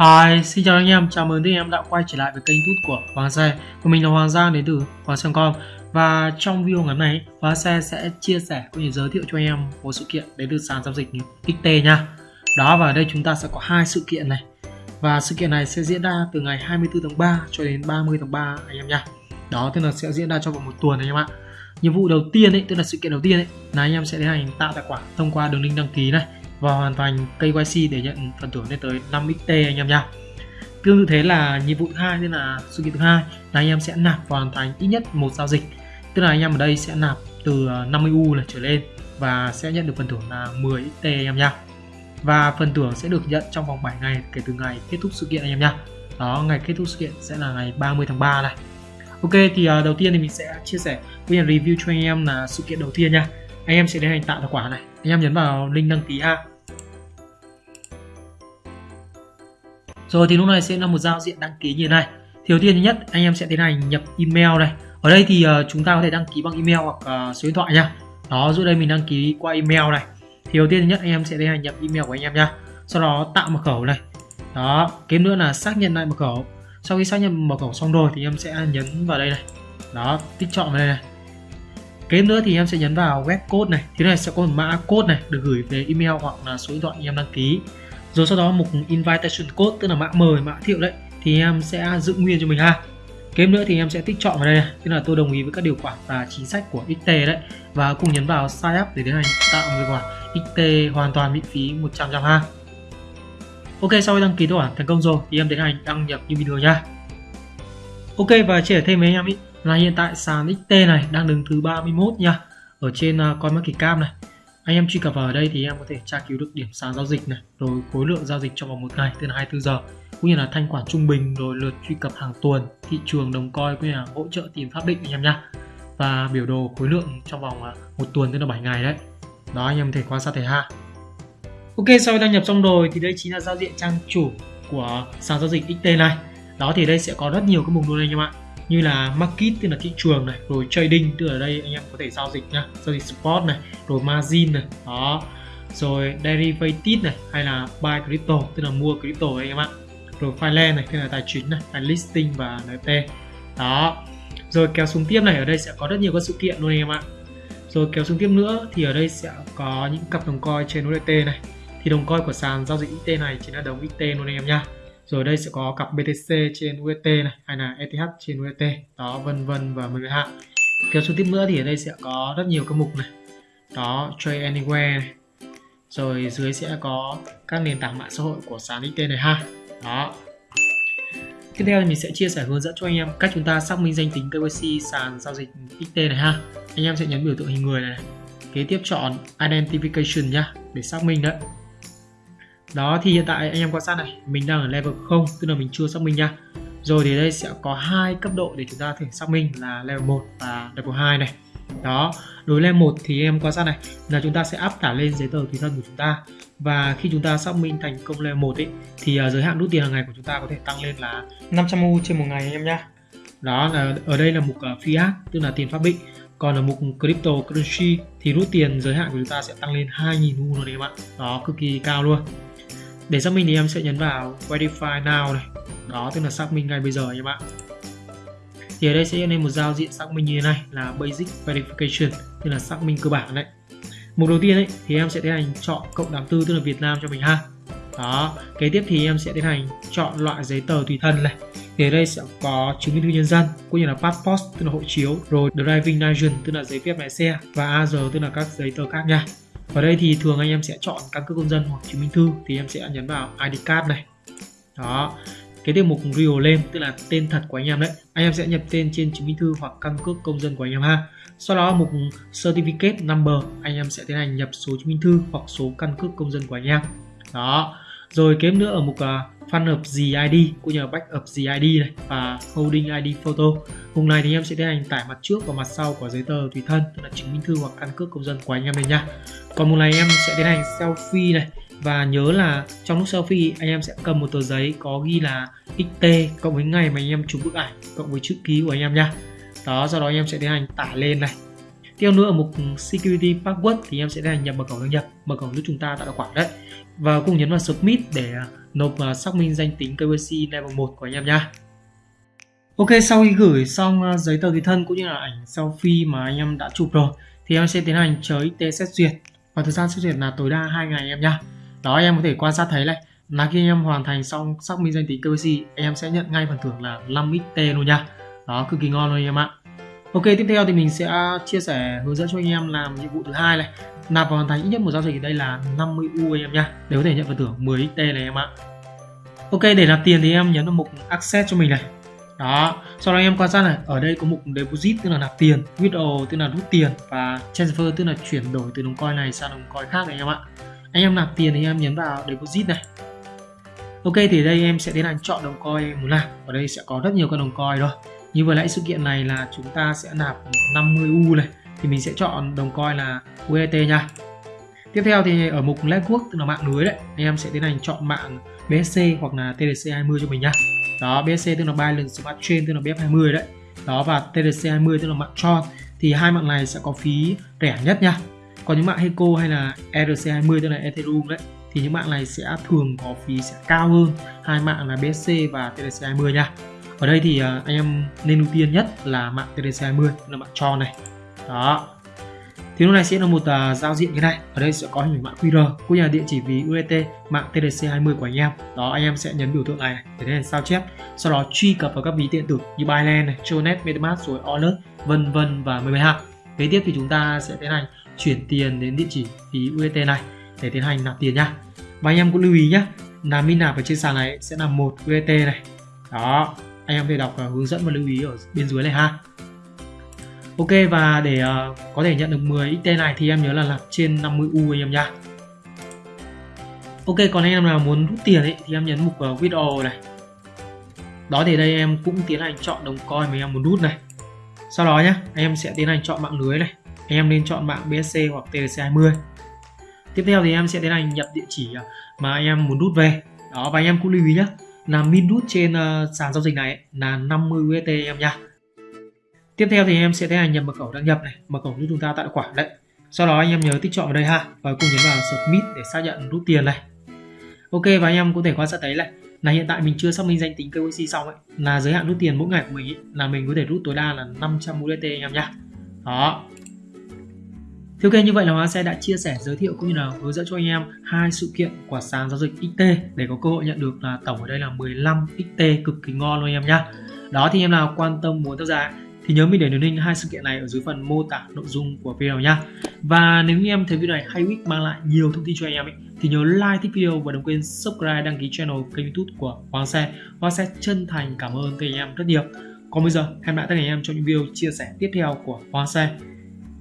Hi, xin chào anh em, chào mừng anh em đã quay trở lại với kênh YouTube của Hoàng Xe Và mình là Hoàng Giang đến từ Hoàng Xe.com Và trong video ngày hôm nay, Hoàng Xe sẽ chia sẻ cũng như giới thiệu cho anh em một sự kiện đến từ sàn giao dịch XT nha. Đó, và ở đây chúng ta sẽ có hai sự kiện này. Và sự kiện này sẽ diễn ra từ ngày 24 tháng 3 cho đến 30 tháng 3 anh em nha. Đó, tức là sẽ diễn ra trong vòng một tuần anh em ạ. Nhiệm vụ đầu tiên ấy, tức là sự kiện đầu tiên ấy, là anh em sẽ tiến hành tạo tài khoản thông qua đường link đăng ký này và hoàn thành KYC để nhận phần thưởng lên tới 5XT anh em nha. Tương tự thế là nhiệm vụ thứ hai tức là sự kiện thứ hai là anh em sẽ nạp và hoàn thành ít nhất một giao dịch. Tức là anh em ở đây sẽ nạp từ à, 50U là trở lên và sẽ nhận được phần thưởng là 10XT anh em nha. Và phần thưởng sẽ được nhận trong vòng 7 ngày kể từ ngày kết thúc sự kiện anh em nha. Đó, ngày kết thúc sự kiện sẽ là ngày 30 tháng 3 này. Ok thì uh, đầu tiên thì mình sẽ chia sẻ với nhà review cho anh em là sự kiện đầu tiên nha. Anh em sẽ đến hành tạo tài khoản này. Anh em nhấn vào link đăng ký ha Rồi thì lúc này sẽ là một giao diện đăng ký như thế này. Thì đầu tiên thứ nhất anh em sẽ tiến hành nhập email này. Ở đây thì uh, chúng ta có thể đăng ký bằng email hoặc uh, số điện thoại nha. Đó, dưới đây mình đăng ký qua email này. Thì đầu tiên thứ nhất anh em sẽ tiến hành nhập email của anh em nha. Sau đó tạo mật khẩu này. Đó, kế nữa là xác nhận lại mật khẩu. Sau khi xác nhận mật khẩu xong rồi thì em sẽ nhấn vào đây này. Đó, tích chọn vào đây này. Kế nữa thì em sẽ nhấn vào web code này. Thế này sẽ có một mã code này được gửi về email hoặc là số điện thoại em đăng ký rồi sau đó mục invitation code tức là mã mời mã thiệu đấy thì em sẽ giữ nguyên cho mình ha. Kế nữa thì em sẽ tích chọn vào đây này tức là tôi đồng ý với các điều khoản và chính sách của XT đấy. Và cùng nhấn vào sign up để tiến hành tạo một tài khoản XT hoàn toàn miễn phí 100 trăm ha. Ok sau khi đăng ký tài khoản thành công rồi thì em tiến hành đăng nhập như bình thường nha. Ok và chia sẻ thêm với anh em ý là hiện tại sàn XT này đang đứng thứ 31 nha ở trên à, uh, CoinMarketCap này anh em truy cập vào ở đây thì em có thể tra cứu được điểm sàn giao dịch này, rồi khối lượng giao dịch trong vòng một ngày tức là 24 giờ, cũng như là thanh khoản trung bình, rồi lượt truy cập hàng tuần, thị trường đồng coi cũng như là hỗ trợ tìm pháp định anh em nhá. Và biểu đồ khối lượng trong vòng à, một tuần tức là 7 ngày đấy. Đó, anh em có thể quan sát thể ha. Ok, sau khi đăng nhập xong rồi thì đây chính là giao diện trang chủ của sàn giao dịch XT này. Đó, thì đây sẽ có rất nhiều các mục luôn anh em ạ như là market, tức là thị trường này, rồi trading, tức là đây anh em có thể giao dịch nhá. Giao dịch spot này, rồi margin này, đó. Rồi derivative này, hay là buy crypto, tức là mua crypto anh em ạ. Rồi finance này, tức là tài chính này hay listing và NFT đó. Rồi kéo xuống tiếp này, ở đây sẽ có rất nhiều các sự kiện luôn anh em ạ. Rồi kéo xuống tiếp nữa thì ở đây sẽ có những cặp đồng coin trên USDT này. Thì đồng coin của sàn giao dịch XT này chính là đồng XT luôn anh em nha rồi đây sẽ có cặp BTC trên UST này hay là ETH trên UST đó vân vân và mọi người ha. kéo xuống tiếp nữa thì ở đây sẽ có rất nhiều các mục này. Đó Trade Anywhere này. Rồi dưới sẽ có các nền tảng mạng xã hội của sàn XT này ha. Đó. Tiếp theo thì mình sẽ chia sẻ hướng dẫn cho anh em cách chúng ta xác minh danh tính KYC sàn giao dịch XT này ha. Anh em sẽ nhấn biểu tượng hình người này, này. kế tiếp chọn Identification nhá để xác minh đấy đó thì hiện tại anh em quan sát này mình đang ở level 0 tức là mình chưa xác minh nha. Rồi thì đây sẽ có hai cấp độ để chúng ta thể xác minh là level 1 và level 2 này. Đó đối level 1 thì em quan sát này là chúng ta sẽ áp tải lên giấy tờ tùy thân của chúng ta. Và khi chúng ta xác minh thành công level 1 ấy, thì à, giới hạn rút tiền hàng ngày của chúng ta có thể tăng lên là 500 U trên một ngày anh em nhá. Đó là ở đây là mục à, fiat tức là tiền pháp định. Còn ở mục crypto currency thì rút tiền giới hạn của chúng ta sẽ tăng lên 2.000 U rồi đấy em ạ. Đó cực kỳ cao luôn để xác minh thì em sẽ nhấn vào verify now này. Đó, tức là xác minh ngay bây giờ em ạ thì ở đây sẽ lên một giao diện xác minh như thế này, là basic verification, tức là xác minh cơ bản đấy. Mục đầu tiên ấy, thì em sẽ tiến hành chọn cộng đám tư, tức là Việt Nam cho mình ha. Đó, kế tiếp thì em sẽ tiến hành chọn loại giấy tờ tùy thân này. Thì ở đây sẽ có chứng minh thư nhân dân, cũng như là passport, tức là hộ chiếu, rồi driving license, tức là giấy phép lái xe, và AR tức là các giấy tờ khác nha ở đây thì thường anh em sẽ chọn căn cước công dân hoặc chứng minh thư thì em sẽ nhấn vào ID card này. Đó. Cái tiếp mục real name tức là tên thật của anh em đấy. Anh em sẽ nhập tên trên chứng minh thư hoặc căn cước công dân của anh em ha. Sau đó mục certificate number anh em sẽ tiến hành nhập số chứng minh thư hoặc số căn cước công dân của anh em. Đó. Rồi kiếm nữa ở mục uh, Fun of id cũng như là Backup id này, và Holding ID Photo. Vùng này thì em sẽ tiến hành tải mặt trước và mặt sau của giấy tờ tùy thân tức là chứng minh thư hoặc căn cước công dân của anh em này nha. Còn một này em sẽ tiến hành selfie này, và nhớ là trong lúc selfie, anh em sẽ cầm một tờ giấy có ghi là XT cộng với ngày mà anh em chụp bức ảnh cộng với chữ ký của anh em nha. Đó, sau đó anh em sẽ tiến hành tải lên này. Tiếp nữa, ở mục security password thì em sẽ tiến hành nhập mật khẩu đăng nhập mật khẩu giúp chúng ta tạo tài khoản đấy. Và cùng nhấn vào submit để à, nộp và xác minh danh tính KYC level 1 của anh em nha Ok, sau khi gửi xong à, giấy tờ tùy thân cũng như là ảnh selfie mà anh em đã chụp rồi, thì em sẽ tiến hành chờ IT xét duyệt. Và thời gian xét duyệt là tối đa 2 ngày em nha đó em có thể quan sát thấy này, là khi anh em hoàn thành xong xác minh danh tính KYC em sẽ nhận ngay phần thưởng là 5 XT luôn nha đó, cực kỳ ngon luôn anh em ạ. Ok, tiếp theo thì mình sẽ chia sẻ hướng dẫn cho anh em làm nhiệm vụ thứ hai này. Nạp và hoàn thành ít nhất một giao dịch ở đây là 50 U anh em nha để có thể nhận phần thưởng 10 XT này em ạ. Ok, để nạp tiền thì em nhấn vào mục access cho mình này. Đó, sau đó em quan sát này. Ở đây có mục deposit, tức là nạp tiền, withdraw, tức là rút tiền, và transfer, tức là chuyển đổi từ đồng coin này sang đồng coin khác này anh em ạ. Anh em nạp tiền thì em nhấn vào deposit này. Ok, thì đây em sẽ tiến hành chọn đồng coin muốn nạp ở đây sẽ có rất nhiều các đồng coin rồi như vừa nãy sự kiện này là chúng ta sẽ nạp 50 U này, thì mình sẽ chọn đồng coin là UST nha. Tiếp theo thì ở mục network tức là mạng lưới đấy, anh em sẽ tiến hành chọn mạng BSC hoặc là TDC20 cho mình nha. Đó BSC tức là Binance Smart Chain, tức là BF20 đấy. Đó, và TDC20 tức là mạng Tron thì hai mạng này sẽ có phí rẻ nhất nha. Còn những mạng Heco hay là ERC20 tức là Ethereum đấy, thì những mạng này sẽ thường có phí sẽ cao hơn hai mạng là BSC và TDC20 nha ở đây thì à, anh em nên ưu tiên nhất là mạng TDC20 là mạng tròn này. Đó. Thì lúc này sẽ là một uh, giao diện như này. Ở đây sẽ có hình mạng QR cũng như là địa chỉ ví UST mạng TDC20 của anh em. Đó anh em sẽ nhấn biểu tượng này, để tiến hành sao chép. Sau đó truy cập vào các ví điện tử như Binance này, Tronet, MetaMask rồi Alert vân vân và mười hai kế tiếp thì chúng ta sẽ tiến hành chuyển tiền đến địa chỉ ví UST này để tiến hành nạp tiền nha và anh em cũng lưu ý nhé là min nạp ở trên sàn này sẽ là một UST này. Đó anh em có thể đọc uh, hướng dẫn và lưu ý ở bên dưới này ha. Ok và để uh, có thể nhận được 10 XT này thì em nhớ là làm trên 50 U anh em nha. Ok còn anh em nào muốn rút tiền ấy thì em nhấn mục ờ, uh, withdraw này. Đó thì đây em cũng tiến hành chọn đồng coin mà em muốn rút này. Sau đó nhé anh em sẽ tiến hành chọn mạng lưới này. Anh em nên chọn mạng BSC hoặc TRC20 tiếp theo thì em sẽ tiến hành nhập địa chỉ mà anh em muốn rút về. Đó và anh em cũng lưu ý nhé là min rút trên uh, sàn giao dịch này là 50 USD em nha. Tiếp theo thì em sẽ tiến hành nhập mật khẩu đăng nhập này mật khẩu giúp chúng ta tạo tài khoản đấy. Sau đó anh em nhớ tích chọn vào đây ha và cùng nhấn vào submit để xác nhận rút tiền này. Ok và anh em có thể quan sát thấy này là hiện tại mình chưa xác minh danh tính KYC xong ấy là giới hạn rút tiền mỗi ngày của mình ấy, là mình có thể rút tối đa là 500 USD anh em nhá đó thì ok như vậy là Hóa xe đã chia sẻ giới thiệu cũng như là hướng dẫn cho anh em hai sự kiện của sàn giao dịch XT để có cơ hội nhận được là tổng ở đây là 15 XT cực kỳ ngon luôn anh em nhá. Đó thì em nào quan tâm muốn tham gia thì nhớ mình để đường link hai sự kiện này ở dưới phần mô tả nội dung của video nhá. Và nếu như em thấy video này hay ích mang lại nhiều thông tin cho anh em ấy, thì nhớ like thích video và đừng quên subscribe đăng ký channel kênh youtube của Hoàng Xe. Hoàng Xe chân thành cảm ơn các anh em rất nhiều. Còn bây giờ hẹn lại tất cả anh em trong những video chia sẻ tiếp theo của Hoàng Xe.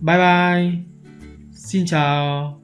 Bye bye! Xin chào.